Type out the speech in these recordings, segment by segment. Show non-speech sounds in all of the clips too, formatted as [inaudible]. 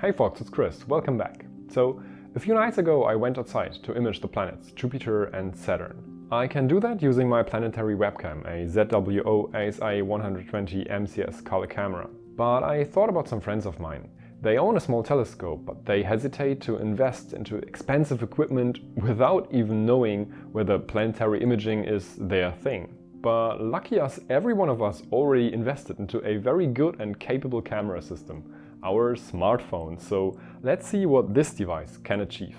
Hey folks, it's Chris, welcome back. So, a few nights ago I went outside to image the planets Jupiter and Saturn. I can do that using my planetary webcam, a ZWO ASI 120 MCS color camera. But I thought about some friends of mine. They own a small telescope, but they hesitate to invest into expensive equipment without even knowing whether planetary imaging is their thing. But lucky us, every one of us already invested into a very good and capable camera system, our smartphone. So let's see what this device can achieve.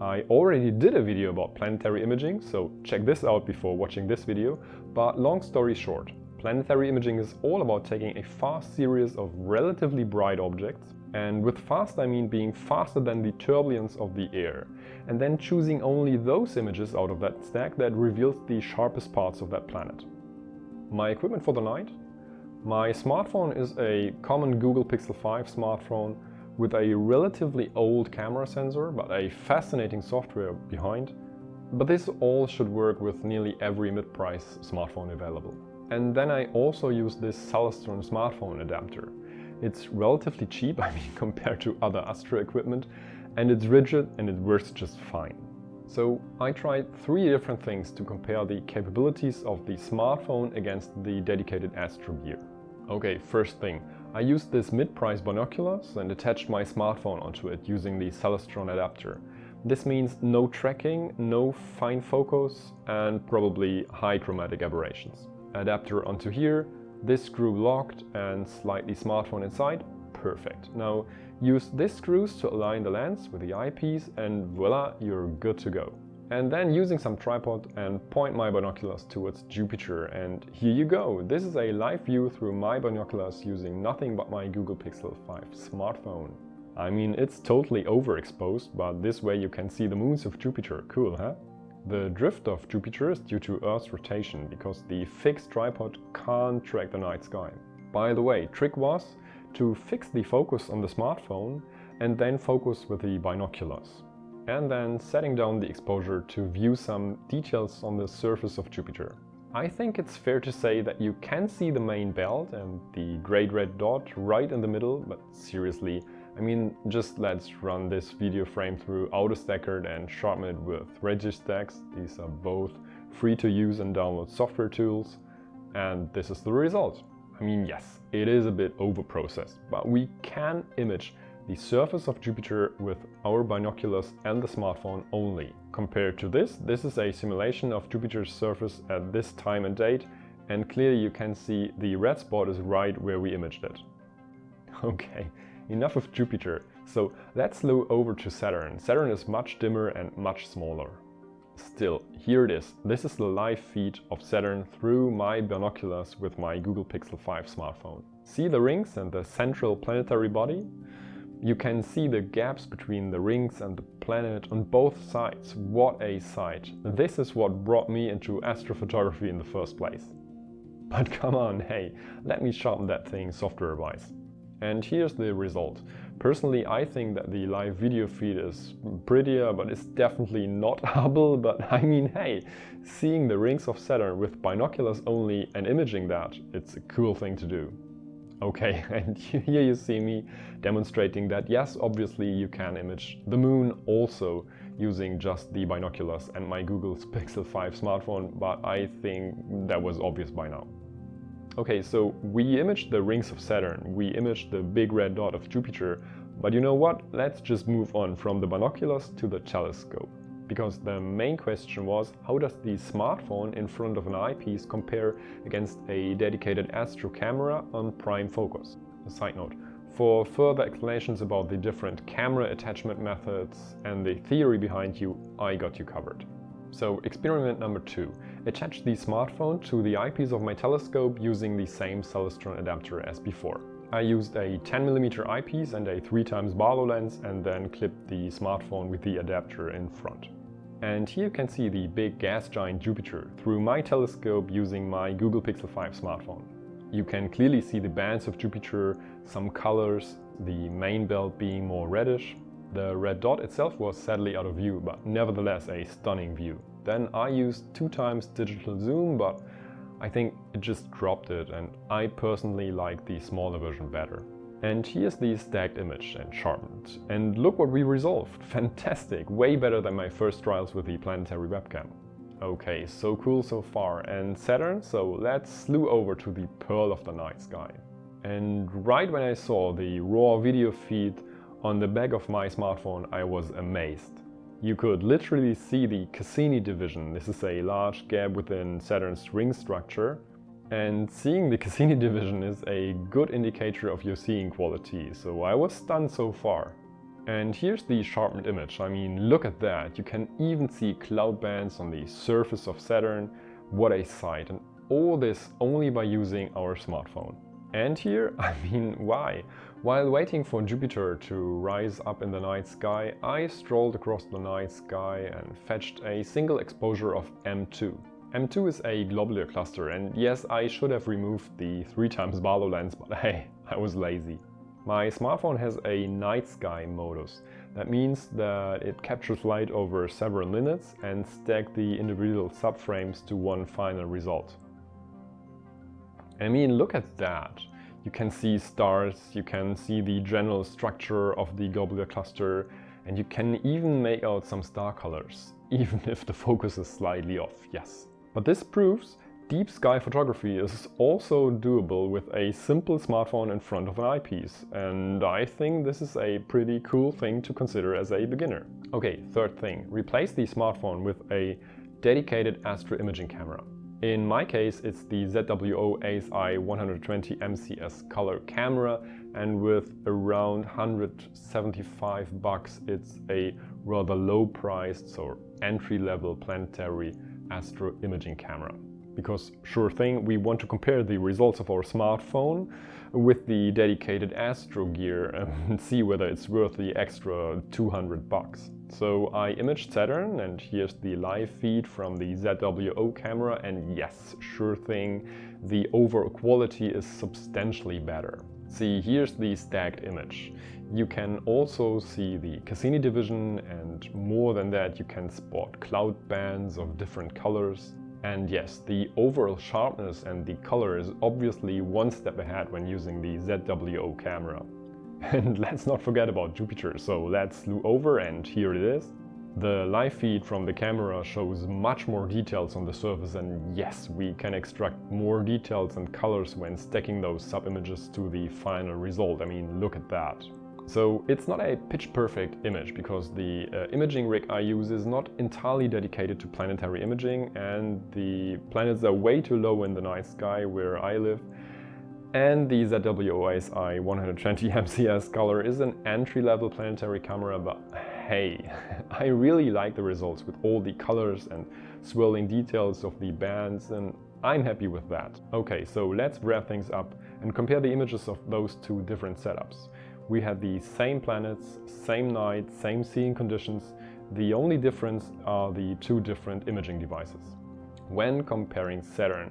I already did a video about planetary imaging, so check this out before watching this video, but long story short, planetary imaging is all about taking a fast series of relatively bright objects, and with fast I mean being faster than the turbulence of the air, and then choosing only those images out of that stack that reveals the sharpest parts of that planet. My equipment for the night? My smartphone is a common Google Pixel 5 smartphone with a relatively old camera sensor but a fascinating software behind. But this all should work with nearly every mid-price smartphone available. And then I also use this Celestron smartphone adapter. It's relatively cheap, [laughs] I mean compared to other Astro equipment, and it's rigid and it works just fine. So I tried three different things to compare the capabilities of the smartphone against the dedicated astrogear. Okay, first thing, I used this mid-price binoculars and attached my smartphone onto it using the Celestron adapter. This means no tracking, no fine focus and probably high chromatic aberrations. Adapter onto here, this screw locked and slightly smartphone inside, perfect. Now use these screws to align the lens with the eyepiece and voila, you're good to go. And then using some tripod and point my binoculars towards Jupiter and here you go. This is a live view through my binoculars using nothing but my Google Pixel 5 smartphone. I mean, it's totally overexposed, but this way you can see the moons of Jupiter. Cool, huh? The drift of Jupiter is due to Earth's rotation because the fixed tripod can't track the night sky. By the way, trick was to fix the focus on the smartphone and then focus with the binoculars. And then setting down the exposure to view some details on the surface of Jupiter. I think it's fair to say that you can see the main belt and the great red dot right in the middle, but seriously, I mean, just let's run this video frame through AutoStakkert and sharpen it with Registax. These are both free to use and download software tools. And this is the result. I mean, yes, it is a bit over-processed, but we can image the surface of Jupiter with our binoculars and the smartphone only. Compared to this, this is a simulation of Jupiter's surface at this time and date, and clearly you can see the red spot is right where we imaged it. [laughs] Okay, enough of Jupiter, so let's look over to Saturn. Saturn is much dimmer and much smaller. Still, here it is. This is the live feed of Saturn through my binoculars with my Google Pixel 5 smartphone. See the rings and the central planetary body? You can see the gaps between the rings and the planet on both sides. What a sight! This is what brought me into astrophotography in the first place. [laughs] But come on, hey, let me sharpen that thing software-wise. And here's the result. Personally, I think that the live video feed is prettier, but it's definitely not [laughs] Hubble. But [laughs] I mean, hey, seeing the rings of Saturn with binoculars only and imaging that, it's a cool thing to do. Okay, [laughs] and here you see me demonstrating that yes, obviously you can image the moon also using just the binoculars and my Google Pixel 5 smartphone, but I think that was obvious by now. Okay, so we imaged the rings of Saturn, we imaged the big red dot of Jupiter, but you know what? Let's just move on from the binoculars to the telescope. Because the main question was, how does the smartphone in front of an eyepiece compare against a dedicated astro camera on prime focus? A side note, for further explanations about the different camera attachment methods and the theory behind you, I got you covered. So experiment number two. Attach the smartphone to the eyepiece of my telescope using the same Celestron adapter as before. I used a 10mm eyepiece and a 3x Barlow lens and then clipped the smartphone with the adapter in front. And here you can see the big gas giant Jupiter through my telescope using my Google Pixel 5 smartphone. You can clearly see the bands of Jupiter, some colors, the main belt being more reddish, the red dot itself was sadly out of view, but nevertheless a stunning view. Then I used two times digital zoom, but I think it just dropped it and I personally like the smaller version better. And here's the stacked image and sharpened. And look what we resolved. [laughs] Fantastic, way better than my first trials with the planetary webcam. Okay, so cool so far. And Saturn, so let's slew over to the Pearl of the Night Sky. And right when I saw the raw video feed on the back of my smartphone, I was amazed. You could literally see the Cassini division. This is a large gap within Saturn's ring structure and seeing the [laughs] Cassini division is a good indicator of your seeing quality, so I was stunned so far. And here's the sharpened image, I mean look at that, you can even see cloud bands on the surface of Saturn, what a sight, and all this only by using our smartphone. And here, [laughs] I mean why? While waiting for Jupiter to rise up in the night sky, I strolled across the night sky and fetched a single exposure of M2. M2 is a globular cluster and yes, I should have removed the 3 times Barlow lens, but [laughs] hey, I was lazy. My smartphone has a night sky modus. That means that it captures light over several minutes and stacks the individual subframes to one final result. I mean, look at that. You can see stars, you can see the general structure of the globular cluster, and you can even make out some star colors, [laughs] even if the focus is slightly off, yes. But this proves deep sky photography is also doable with a simple smartphone in front of an eyepiece and I think this is a pretty cool thing to consider as a beginner. Okay, third thing, replace the smartphone with a dedicated astro imaging camera. In my case it's the ZWO ASI 120 MCS color camera and with around 175 bucks it's a rather low priced so entry-level planetary astro imaging camera. Because sure thing, we want to compare the results of our smartphone with the dedicated astro gear [laughs] and see whether it's worth the extra 200 bucks. So I imaged Saturn and here's the live feed from the ZWO camera and yes, sure thing, the overall quality is substantially better. See, here's the stacked image. You can also see the Cassini division and more than that you can spot cloud bands of different colors. And yes, the overall sharpness and the color is obviously one step ahead when using the ZWO camera. [laughs] And let's not forget about Jupiter, so let's slew over and here it is. The live feed from the camera shows much more details on the surface and yes, we can extract more details and colors when stacking those sub-images to the final result. I mean, look at that. So it's not a pitch perfect image because the uh, imaging rig I use is not entirely dedicated to planetary imaging and the planets are way too low in the night sky where I live and the ZWO-ASI 120 MCS [laughs] color is an entry-level planetary camera, but hey, [laughs] I really like the results with all the colors and swirling details of the bands and I'm happy with that. Okay, so let's wrap things up and compare the images of those two different setups. We had the same planets, same night, same seeing conditions. The only difference are the two different imaging devices. When comparing Saturn,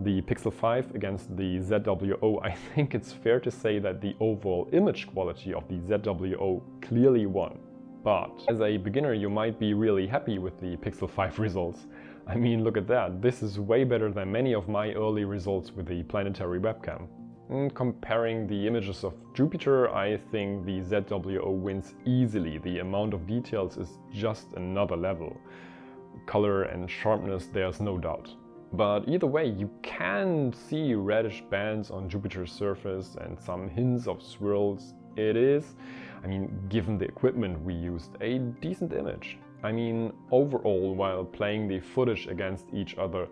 the Pixel 5 against the ZWO, [laughs] I think it's fair to say that the overall image quality of the ZWO clearly won. But as a beginner you might be really happy with the Pixel 5 [laughs] results. I mean look at that, this is way better than many of my early results with the planetary webcam. And comparing the images of Jupiter, I think the ZWO wins easily. The amount of details is just another level. Color and sharpness, there's no doubt. But either way, you can see reddish bands on Jupiter's surface and some hints of swirls. It is, I mean, given the equipment we used, a decent image. I mean, overall, while playing the footage against each other,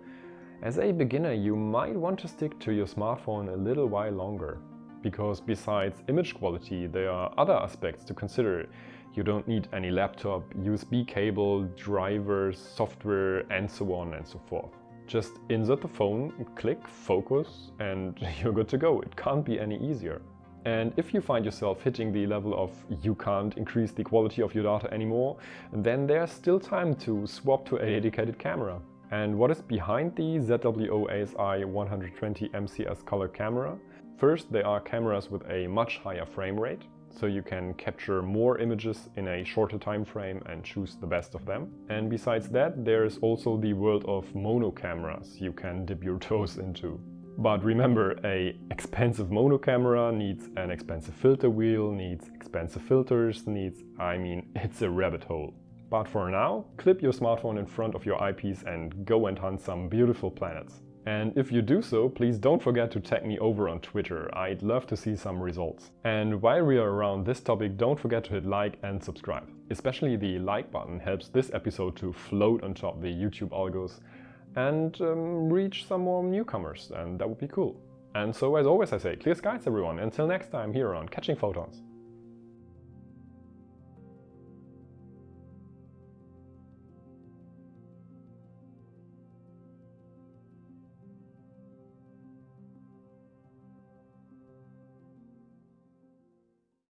as a beginner you might want to stick to your smartphone a little while longer. Because besides image quality, there are other aspects to consider. You don't need any laptop, USB cable, drivers, software and so on and so forth. Just insert the phone, click, focus and [laughs] you're good to go. It can't be any easier. And if you find yourself hitting the level of you can't increase the quality of your data anymore, then there's still time to swap to a dedicated camera. And what is behind the ZWO ASI 120 MCS color camera? First, there are cameras with a much higher frame rate. so you can capture more images in a shorter time frame and choose the best of them. And besides that, there's also the world of mono cameras you can dip your [laughs] toes into. But remember, a expensive mono camera needs an expensive filter wheel, needs expensive filters, needs, I mean, [laughs] it's a rabbit hole. But for now, clip your smartphone in front of your eyepiece and go and hunt some beautiful planets. And if you do so, please don't forget to tag me over on Twitter, I'd love to see some results. And while we are around this topic, don't forget to hit like and subscribe. Especially the like button helps this episode to float on top the YouTube algos and um, reach some more newcomers, and that would be cool. And so as always I say, clear skies everyone, until next time here on Catching Photons.